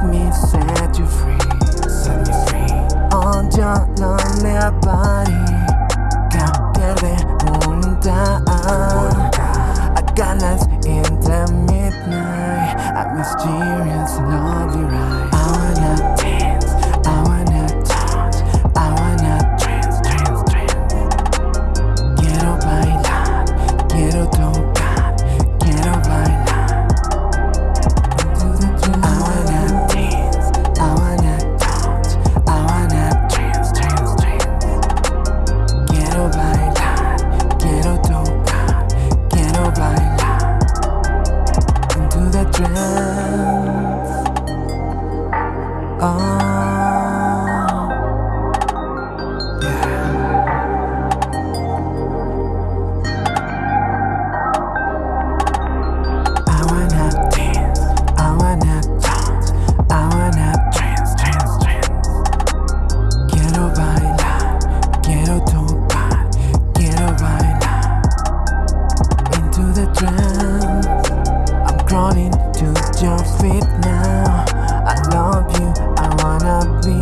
let me set you free Set me free. On your lonely body Cambiarte voluntad I got in the midnight. A mysterious lovely ride 人 to your feet now. I love you, I wanna be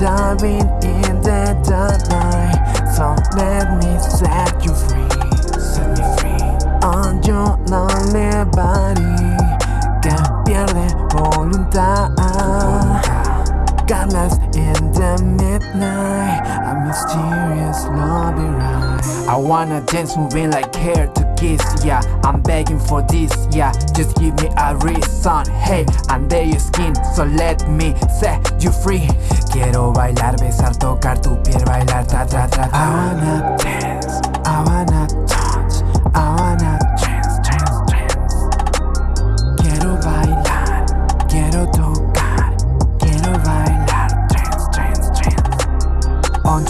diving in the dark night. So let me set you free, set me free on your lonely body que pierde Godless in the midnight, a mysterious lobby ride. I wanna dance, moving like hair to kiss, yeah. I'm begging for this, yeah. Just give me a reason, hey. Under your skin, so let me set you free. Quiero bailar, besar, tocar tu piel, bailar, tra, tra, tra. I wanna dance,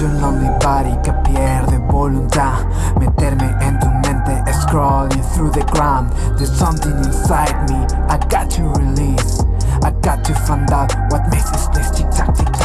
Your lonely body que pierde voluntad. Meterme en tu mente Scrolling through the ground. There's something inside me. I got to release. I got to find out What makes this place tick